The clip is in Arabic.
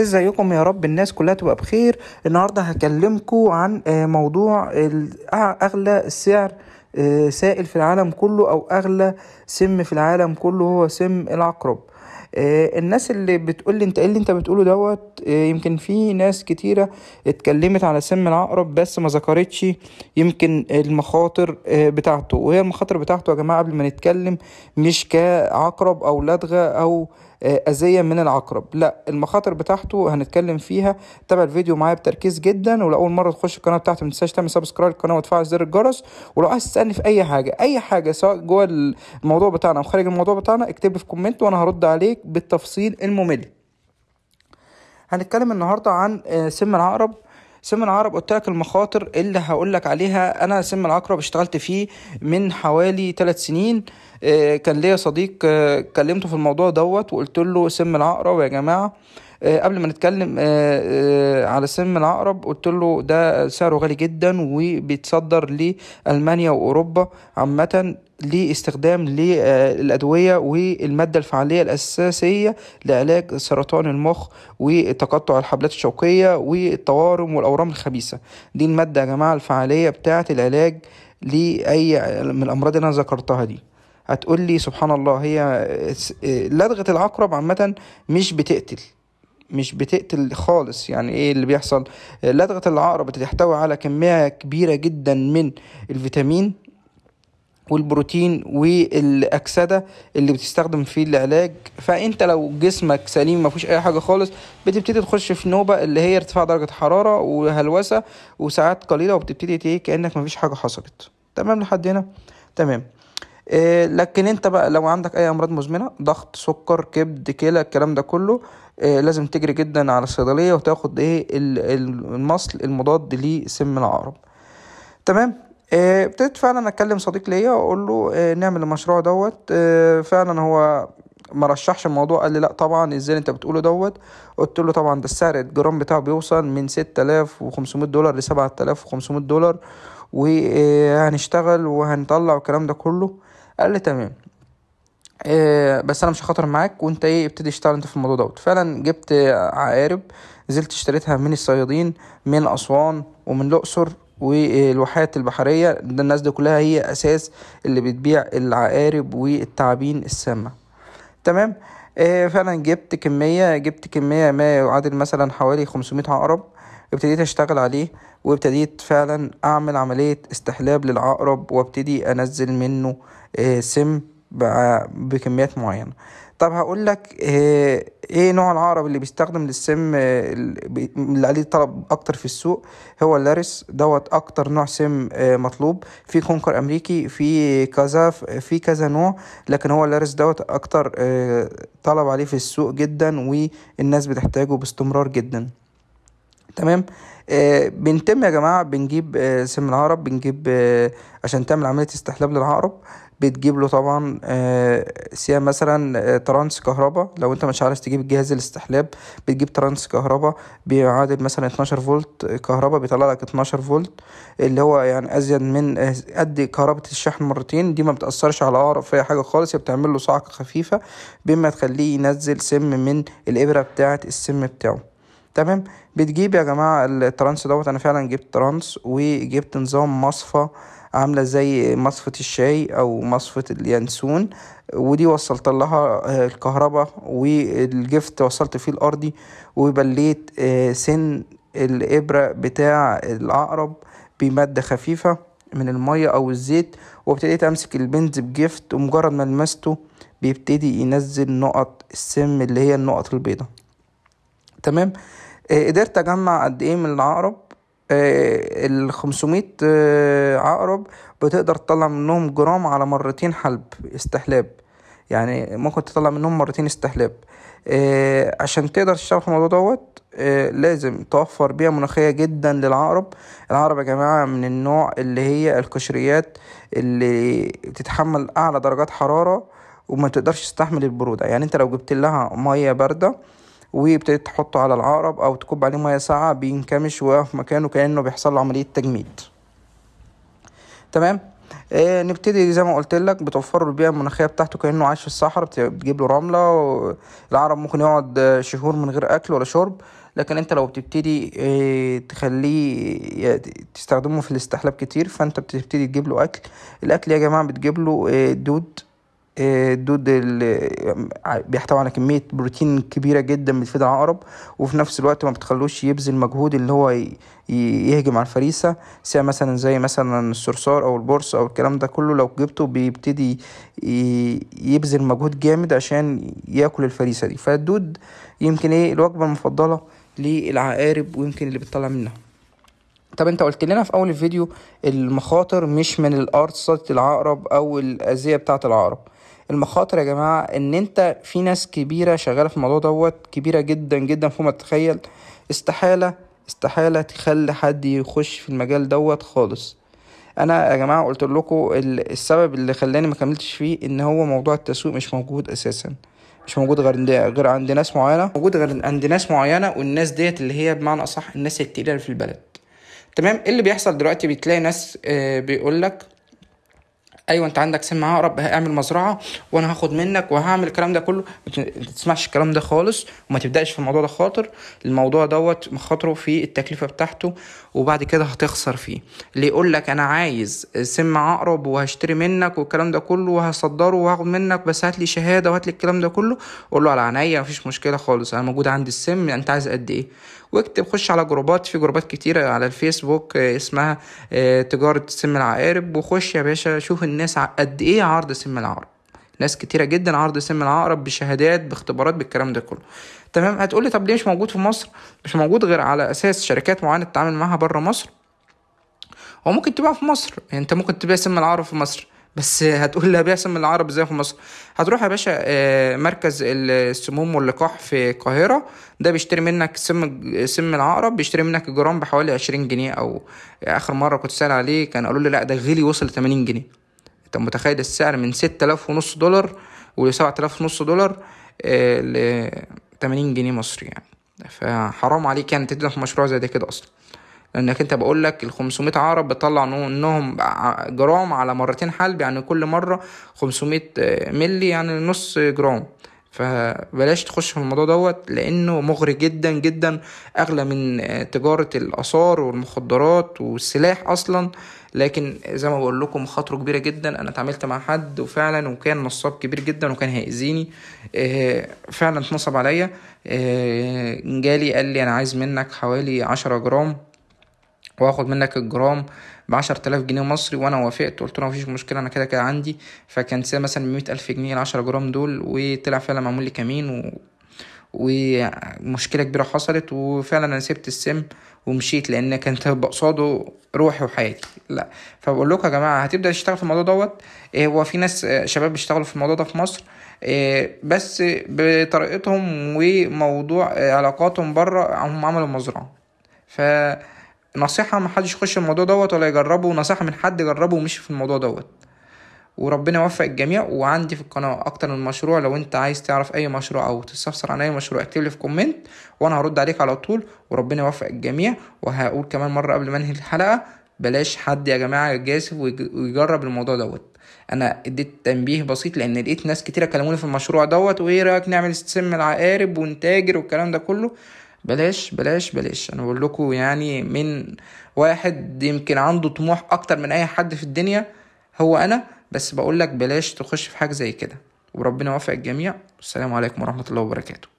ازيكم يا رب الناس كلها تبقى بخير. النهارده هكلمكم عن آه، موضوع أغلى سعر آه، سائل في العالم كله أو أغلى سم في العالم كله هو سم العقرب. آه، الناس اللي بتقول لي انت إيه اللي انت بتقوله دوت؟ يمكن في ناس كتيرة اتكلمت على سم العقرب بس ما ذكرتش يمكن المخاطر بتاعته. وهي المخاطر بتاعته يا جماعة قبل ما نتكلم مش كعقرب أو لدغة أو أذية من العقرب. لا المخاطر بتاعته هنتكلم فيها. تابع الفيديو معايا بتركيز جدا ولو أول مرة تخش القناة بتاعتي متنساش تعمل subscribe للقناة وتفعل زر الجرس. ولو عايز تسألني في أي حاجة أي حاجة سواء جوه الموضوع بتاعنا أو خارج الموضوع بتاعنا اكتب لي في comment وأنا هرد عليك بالتفصيل الممل. هنتكلم النهارده عن آه، سم العقرب. سم العقرب قلت لك المخاطر اللي هقول لك عليها. أنا سم العقرب اشتغلت فيه من حوالي ثلاث سنين. آه، كان ليا صديق آه، كلمته في الموضوع دوت وقلت له سم العقرب يا جماعة. قبل ما نتكلم آه، آه، على سم العقرب قلت له ده سعره غالي جدا وبيتصدر لألمانيا وأوروبا عامة لاستخدام للأدوية والمادة الفعالية الأساسية لعلاج سرطان المخ وتقطع الحبلات الشوكية والطوارم والأورام الخبيثة. دي المادة يا جماعة الفعالية بتاعة العلاج لأي من الأمراض اللي أنا ذكرتها دي. هتقول لي سبحان الله هي لدغة العقرب عامة مش بتقتل. مش بتقتل خالص. يعني إيه اللي بيحصل؟ لدغة العقرب بتحتوي على كمية كبيرة جدا من الفيتامين والبروتين والأكسدة اللي بتستخدم في العلاج. فأنت لو جسمك سليم ما فيهوش أي حاجة خالص بتبتدي تخش في نوبة اللي هي ارتفاع درجة حرارة وهلوسة وساعات قليلة وبتبتدي إيه؟ كأنك ما فيش حاجة حصلت. تمام لحد هنا؟ تمام. لكن انت بقى لو عندك أي أمراض مزمنة ضغط سكر كبد كلى الكلام ده كله إيه لازم تجري جدا على الصيدلية وتاخد إيه ال- ال- المصل المضاد لسم العقرب. تمام؟ آه، ابتديت فعلا أكلم صديق ليا وأقول له نعمل المشروع دوت. فعلا هو ما رشحش الموضوع قال لي لأ طبعا إزاي انت بتقوله دوت؟ قلت له طبعا ده السعر الجرام بتاعه بيوصل من 6500 دولار ل 7500 دولار وهنشتغل وهنطلع والكلام ده كله. قال لي تمام. آه، بس أنا مش هخاطر معاك وأنت إيه ابتدي اشتغل أنت في الموضوع دوت. فعلا جبت عقارب نزلت اشتريتها من الصيادين من أسوان ومن الأقصر والواحات البحرية. ده الناس دي كلها هي أساس اللي بتبيع العقارب والتعابين السامة. تمام؟ آه فعلا جبت كمية جبت كمية ما يعادل مثلا حوالي 500 عقرب ابتديت أشتغل عليه. وابتديت فعلا أعمل عملية استحلاب للعقرب وابتدي أنزل منه آه سم بكميات معينة. طب هقول لك آه إيه نوع العقرب اللي بيستخدم للسم آه، اللي عليه طلب أكتر في السوق؟ هو اللارس دوت أكتر نوع سم مطلوب. في كونكر أمريكي في كذا في كذا نوع لكن هو اللارس دوت أكتر طلب عليه في السوق جدا والناس بتحتاجه باستمرار جدا. تمام؟ آه بنتم يا جماعة بنجيب آه سم العقرب بنجيب آه عشان تعمل عملية استحلاب للعقرب بتجيب له طبعا آه سيا مثلا آه trans كهرباء لو انت مش عارف تجيب جهاز الاستحلاب بتجيب trans كهرباء بيعادل مثلا 12 فولت كهرباء بيطلع لك 12 فولت اللي هو يعني أزيد من آه، قد كهرباء الشحن مرتين دي ما بتأثرش على العقرب في أي حاجة خالص هي بتعمل له صعقة خفيفة بما تخليه ينزل سم من الإبرة بتاعة السم بتاعه. تمام؟ بتجيب يا جماعة ال trans دوت أنا فعلا جبت trans وجبت نظام مصفى عاملة زي مصفاة الشاي أو مصفاة اليانسون ودي وصلت لها آه، الكهرباء والجفت وصلت فيه الأرضي وبليت آه، سن الإبرة بتاع العقرب بمادة خفيفة من المية أو الزيت وابتديت أمسك البنز بجفت ومجرد ما لمسته بيبتدي ينزل نقط السم اللي هي النقط البيضاء. تمام؟ قدرت أجمع قد إيه من العقرب؟ ال 500 آه، عقرب بتقدر تطلع منهم جرام على مرتين حلب استحلاب. يعني ممكن تطلع منهم مرتين استحلاب. آه، عشان تقدر تشتغل في الموضوع دوت آه، لازم توفر بيئة مناخية جدا للعقرب. العقرب يا جماعة من النوع اللي هي القشريات اللي بتتحمل أعلى درجات حرارة وما تقدرش تستحمل البرودة. يعني أنت لو جبت لها مية باردة وابتديت تحطه على العقرب أو تكب عليه مية ساقعة بينكمش ويقف مكانه كأنه بيحصل له عملية تجميد. تمام؟ إيه نبتدي زي ما قلت لك بتوفر له البيئة المناخية بتاعته كأنه عايش في الصحراء بتجيب له رملة العرب ممكن يقعد شهور من غير أكل ولا شرب. لكن أنت لو بتبتدي إيه تخليه تستخدمه في الاستحلاب كتير فأنت بتبتدي تجيب له أكل. الأكل يا جماعة بتجيب له إيه دود. الدود اللي بيحتوي على كمية بروتين كبيرة جدا بتفيد العقرب وفي نفس الوقت ما بتخلوش يبذل مجهود اللي هو يهجم على الفريسة سواء مثلا زي مثلا الصرصار أو البورس أو الكلام ده كله لو جبته بيبتدي يبذل مجهود جامد عشان ياكل الفريسة دي. فالدود يمكن إيه الوجبة المفضلة للعقارب ويمكن اللي بتطلع منها. طب أنت قلت لنا في أول الفيديو المخاطر مش من الأرض العقرب أو الأذية بتاعة العقرب. المخاطر يا جماعة إن أنت في ناس كبيرة شغالة في الموضوع دوت كبيرة جدا جدا فوق ما تتخيل. استحالة استحالة تخلي حد يخش في المجال دوت خالص. أنا يا جماعة قلت لكم السبب اللي خلاني ما كملتش فيه إن هو موضوع التسويق مش موجود أساسا. مش موجود غير غير عند ناس معينة. موجود غير عند ناس معينة والناس ديت اللي هي بمعنى أصح الناس التقيلة في البلد. تمام؟ اللي بيحصل دلوقتي؟ بتلاقي ناس آه، بيقول لك أيوه أنت عندك سم عقرب اعمل مزرعة وأنا هاخد منك وهعمل الكلام ده كله. ما تسمعش الكلام ده خالص وما تبدأش في الموضوع ده خاطر. الموضوع دوت مخاطره في التكلفة بتاعته وبعد كده هتخسر فيه. اللي يقول لك أنا عايز سم عقرب وهشتري منك والكلام ده كله وهصدره وهاخد منك بس هات لي شهادة وهات لي الكلام ده كله؟ قول له على عينيا مفيش مشكلة خالص أنا موجود عندي السم أنت عايز قد إيه؟ واكتب خش على جروبات في جروبات كتيرة على الفيسبوك آه، اسمها آه، تجارة سم العقارب وخش يا باشا شوف قد إيه عرض سم العقرب؟ ناس كتيرة جدا عرض سم العقرب بشهادات باختبارات بالكلام ده كله. تمام؟ هتقولي طب ليه مش موجود في مصر؟ مش موجود غير على أساس شركات معينة تتعامل معاها بره مصر؟ هو ممكن تبيع في مصر. يعني أنت ممكن تبيع سم العقرب في مصر. بس هتقول لي ابيع سم العقرب إزاي في مصر؟ هتروح يا باشا آه، مركز السموم واللقاح في القاهرة. ده بيشتري منك سم سم العقرب بيشتري منك الجرام بحوالي عشرين جنيه. أو آخر مرة كنت سأل عليه كان قالوا لي لا ده غلي وصل لتمانين جنيه. انت متخيل السعر من ستة آلاف ونص دولار ولسبعة آلاف ونص دولار آه، ل 80 جنيه مصري يعني. فحرام عليك يعني تبدا في مشروع زي ده كده أصلا. لأنك أنت بقول لك ال 500 عقرب بتطلع إنهم جرام على مرتين حلب يعني كل مرة 500 ملي يعني نص جرام. فبلاش تخش في الموضوع دوت لأنه مغري جدا جدا أغلى من تجارة الآثار والمخدرات والسلاح أصلا. لكن زي ما بقول لكم خطره كبيرة جدا. أنا اتعاملت مع حد وفعلا وكان نصاب كبير جدا وكان هيأذيني. آه، فعلا اتنصب عليا. آه، جالي قال لي أنا عايز منك حوالي عشرة جرام وآخد منك الجرام بعشر تلاف جنيه مصري. وأنا وافقت. قلت له مفيش مشكلة أنا كده كده عندي. فكان مثلا مية ألف جنيه العشرة جرام دول وطلع فعلا معمول لي كمين و... ومشكلة كبيرة حصلت وفعلا أنا سبت السم ومشيت لأن كانت قصاده روحي وحياتي. لا فبقول لكم يا جماعة هتبدأ تشتغل في الموضوع دوت؟ إيه هو في ناس آه، شباب بيشتغلوا في الموضوع ده في مصر إيه بس بطريقتهم وموضوع آه، علاقاتهم بره هم عملوا مزرعة. ف نصيحة ما حدش يخش الموضوع دوت ولا يجربه نصيحة من حد جربه ومشي في الموضوع دوت. وربنا يوفق الجميع. وعندي في القناة أكتر من مشروع لو أنت عايز تعرف أي مشروع أو تستفسر عن أي مشروع اكتب لي في comment وأنا هرد عليك على طول. وربنا يوفق الجميع. وهقول كمان مرة قبل ما أنهي الحلقة بلاش حد يا جماعة يجازف ويجرب الموضوع دوت. أنا اديت تنبيه بسيط لأن لقيت ناس كتيرة كلموني في المشروع دوت وإيه رأيك نعمل سم العقارب ونتاجر والكلام ده كله؟ بلاش بلاش بلاش. أنا بقول لكم يعني من واحد يمكن عنده طموح أكتر من أي حد في الدنيا هو أنا. بس بقول لك بلاش تخش في حاجة زي كده. وربنا يوفق الجميع. والسلام عليكم ورحمة الله وبركاته.